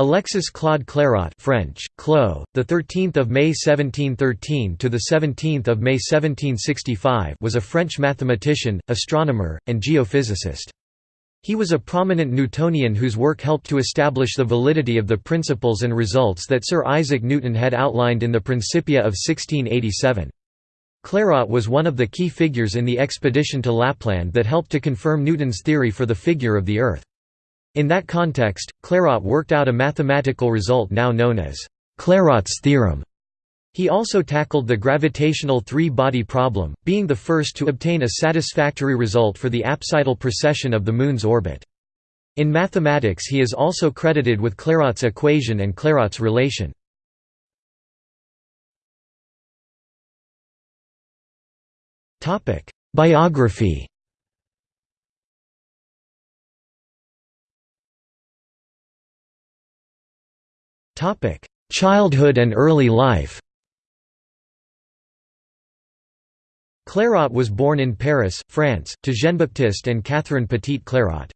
Alexis Claude Clairaut French, Clos, the 13th of May 1713 to the 17th of May 1765 was a French mathematician, astronomer, and geophysicist. He was a prominent Newtonian whose work helped to establish the validity of the principles and results that Sir Isaac Newton had outlined in the Principia of 1687. Clairaut was one of the key figures in the expedition to Lapland that helped to confirm Newton's theory for the figure of the Earth. In that context, Clairaut worked out a mathematical result now known as Clairaut's theorem. He also tackled the gravitational three-body problem, being the first to obtain a satisfactory result for the apsidal precession of the Moon's orbit. In mathematics he is also credited with Clairaut's equation and Clairaut's relation. Biography Childhood and early life Clairaut was born in Paris, France, to Jean-Baptiste and Catherine Petit Clairaut.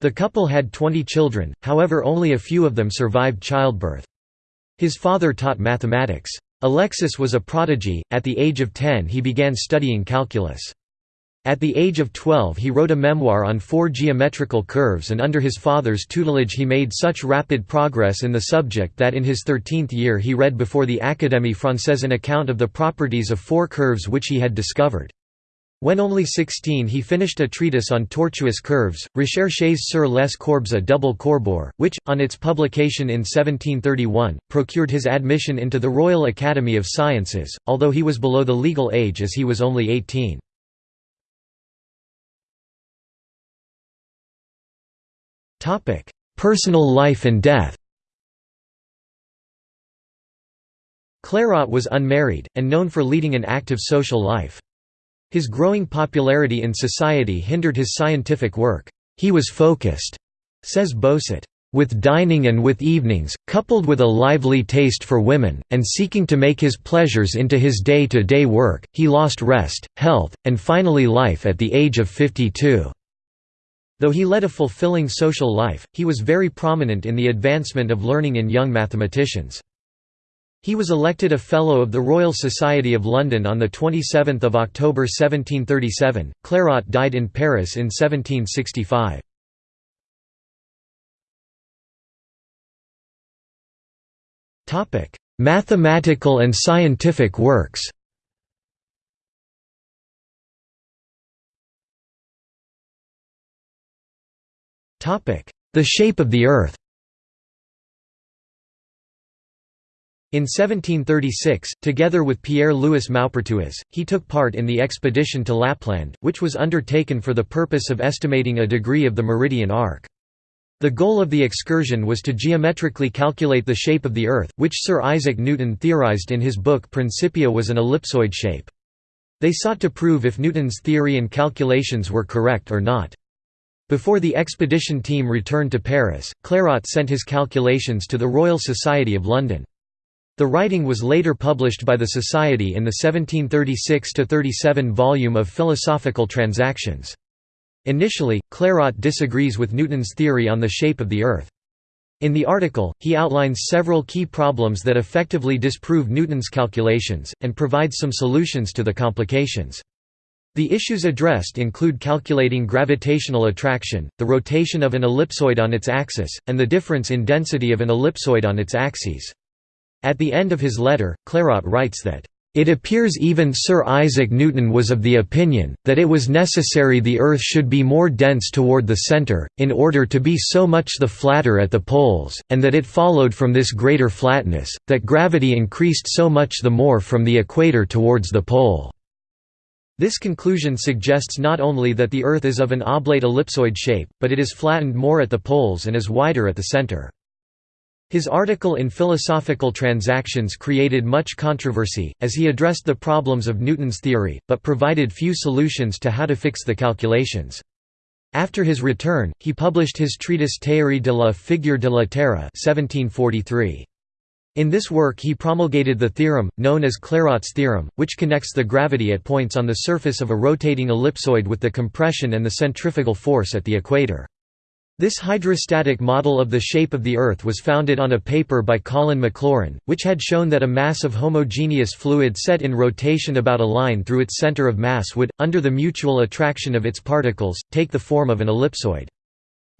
The couple had 20 children, however only a few of them survived childbirth. His father taught mathematics. Alexis was a prodigy, at the age of 10 he began studying calculus. At the age of 12 he wrote a memoir on four geometrical curves and under his father's tutelage he made such rapid progress in the subject that in his thirteenth year he read before the Académie Française an account of the properties of four curves which he had discovered. When only 16 he finished a treatise on tortuous curves, Recherches sur les courbes à double courbure, which, on its publication in 1731, procured his admission into the Royal Academy of Sciences, although he was below the legal age as he was only 18. Topic: Personal life and death. Clairaut was unmarried, and known for leading an active social life. His growing popularity in society hindered his scientific work. He was focused, says Bossut, with dining and with evenings, coupled with a lively taste for women, and seeking to make his pleasures into his day-to-day -day work, he lost rest, health, and finally life at the age of 52. Though he led a fulfilling social life, he was very prominent in the advancement of learning in young mathematicians. He was elected a Fellow of the Royal Society of London on 27 October 1737. Clairaut died in Paris in 1765. Mathematical and scientific works The shape of the Earth In 1736, together with Pierre-Louis Maupertuis, he took part in the expedition to Lapland, which was undertaken for the purpose of estimating a degree of the meridian arc. The goal of the excursion was to geometrically calculate the shape of the Earth, which Sir Isaac Newton theorized in his book Principia was an ellipsoid shape. They sought to prove if Newton's theory and calculations were correct or not. Before the expedition team returned to Paris, Clairaut sent his calculations to the Royal Society of London. The writing was later published by the Society in the 1736–37 volume of Philosophical Transactions. Initially, Clairaut disagrees with Newton's theory on the shape of the Earth. In the article, he outlines several key problems that effectively disprove Newton's calculations, and provides some solutions to the complications. The issues addressed include calculating gravitational attraction, the rotation of an ellipsoid on its axis, and the difference in density of an ellipsoid on its axes. At the end of his letter, Clairaut writes that, "...it appears even Sir Isaac Newton was of the opinion, that it was necessary the Earth should be more dense toward the centre, in order to be so much the flatter at the poles, and that it followed from this greater flatness, that gravity increased so much the more from the equator towards the pole." This conclusion suggests not only that the Earth is of an oblate ellipsoid shape, but it is flattened more at the poles and is wider at the center. His article in Philosophical Transactions created much controversy, as he addressed the problems of Newton's theory, but provided few solutions to how to fix the calculations. After his return, he published his treatise Théorie de la figure de la Terre 1743. In this work he promulgated the theorem, known as Clairaut's theorem, which connects the gravity at points on the surface of a rotating ellipsoid with the compression and the centrifugal force at the equator. This hydrostatic model of the shape of the Earth was founded on a paper by Colin Maclaurin, which had shown that a mass of homogeneous fluid set in rotation about a line through its center of mass would, under the mutual attraction of its particles, take the form of an ellipsoid.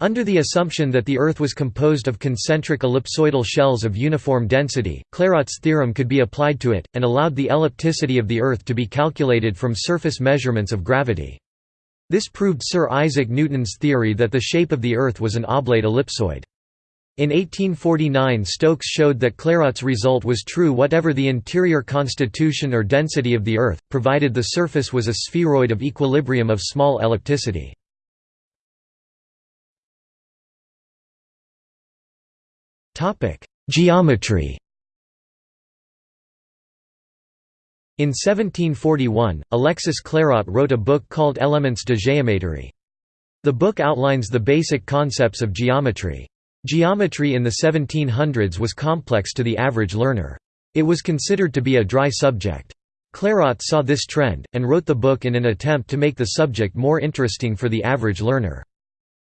Under the assumption that the Earth was composed of concentric ellipsoidal shells of uniform density, Clairaut's theorem could be applied to it, and allowed the ellipticity of the Earth to be calculated from surface measurements of gravity. This proved Sir Isaac Newton's theory that the shape of the Earth was an oblate ellipsoid. In 1849 Stokes showed that Clairaut's result was true whatever the interior constitution or density of the Earth, provided the surface was a spheroid of equilibrium of small ellipticity. Geometry In 1741, Alexis Clairaut wrote a book called Elements de géométrie. The book outlines the basic concepts of geometry. Geometry in the 1700s was complex to the average learner. It was considered to be a dry subject. Clairaut saw this trend, and wrote the book in an attempt to make the subject more interesting for the average learner.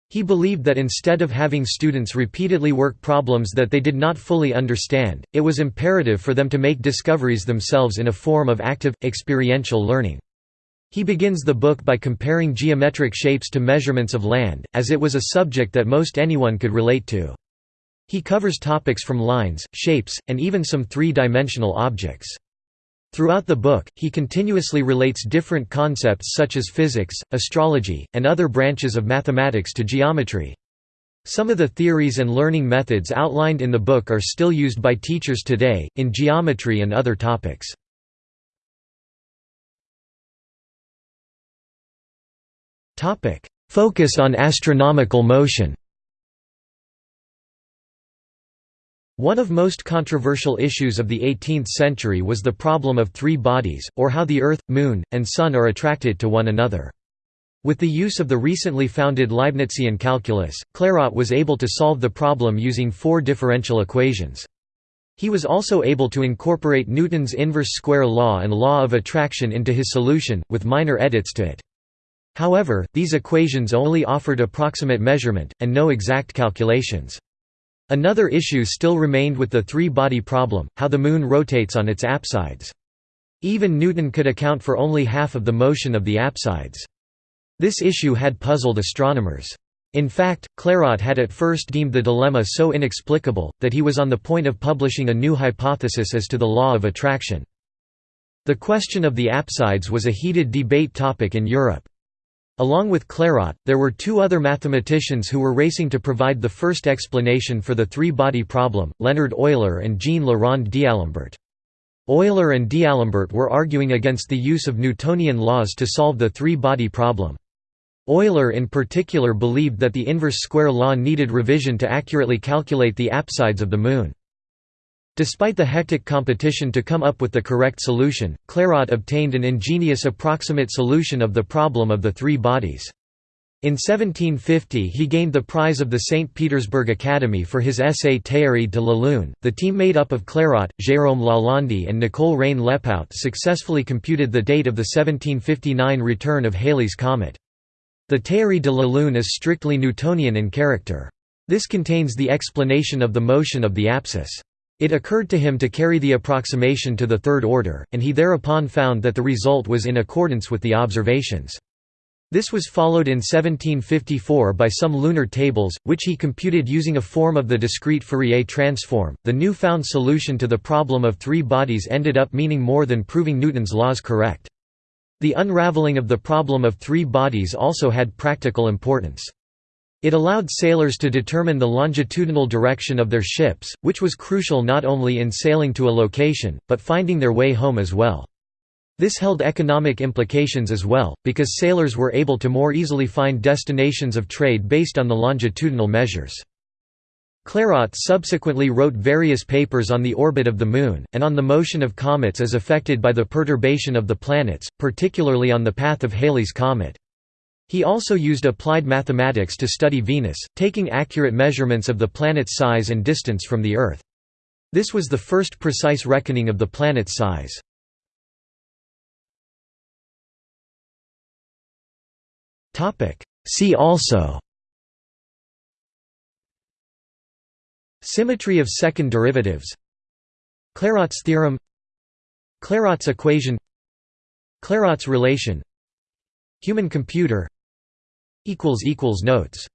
He believed that instead of having students repeatedly work problems that they did not fully understand, it was imperative for them to make discoveries themselves in a form of active, experiential learning. He begins the book by comparing geometric shapes to measurements of land, as it was a subject that most anyone could relate to. He covers topics from lines, shapes, and even some three-dimensional objects. Throughout the book, he continuously relates different concepts such as physics, astrology, and other branches of mathematics to geometry. Some of the theories and learning methods outlined in the book are still used by teachers today, in geometry and other topics. Focus on astronomical motion One of most controversial issues of the 18th century was the problem of three bodies, or how the Earth, Moon, and Sun are attracted to one another. With the use of the recently founded Leibnizian calculus, Clairaut was able to solve the problem using four differential equations. He was also able to incorporate Newton's inverse square law and law of attraction into his solution, with minor edits to it. However, these equations only offered approximate measurement, and no exact calculations. Another issue still remained with the three-body problem, how the Moon rotates on its apsides. Even Newton could account for only half of the motion of the apsides. This issue had puzzled astronomers. In fact, Clairaut had at first deemed the dilemma so inexplicable, that he was on the point of publishing a new hypothesis as to the law of attraction. The question of the apsides was a heated debate topic in Europe. Along with Clairaut, there were two other mathematicians who were racing to provide the first explanation for the three-body problem, Leonhard Euler and Jean Le Rond d'Alembert. Euler and d'Alembert were arguing against the use of Newtonian laws to solve the three-body problem. Euler in particular believed that the inverse square law needed revision to accurately calculate the apsides of the Moon. Despite the hectic competition to come up with the correct solution, Clairaut obtained an ingenious approximate solution of the problem of the three bodies. In 1750 he gained the prize of the St. Petersburg Academy for his essay Théorie de la Lune. The team made up of Clairaut, Jérôme Lalande and Nicole Reine Lepaute successfully computed the date of the 1759 return of Halley's comet. The Théorie de la Lune is strictly Newtonian in character. This contains the explanation of the motion of the apsis. It occurred to him to carry the approximation to the third order, and he thereupon found that the result was in accordance with the observations. This was followed in 1754 by some lunar tables, which he computed using a form of the discrete Fourier transform. The new found solution to the problem of three bodies ended up meaning more than proving Newton's laws correct. The unraveling of the problem of three bodies also had practical importance. It allowed sailors to determine the longitudinal direction of their ships, which was crucial not only in sailing to a location, but finding their way home as well. This held economic implications as well, because sailors were able to more easily find destinations of trade based on the longitudinal measures. Clairaut subsequently wrote various papers on the orbit of the Moon, and on the motion of comets as affected by the perturbation of the planets, particularly on the path of Halley's comet. He also used applied mathematics to study Venus, taking accurate measurements of the planet's size and distance from the Earth. This was the first precise reckoning of the planet's size. See also Symmetry of second derivatives Clairaut's theorem Clairaut's equation Clairaut's relation Human computer Notes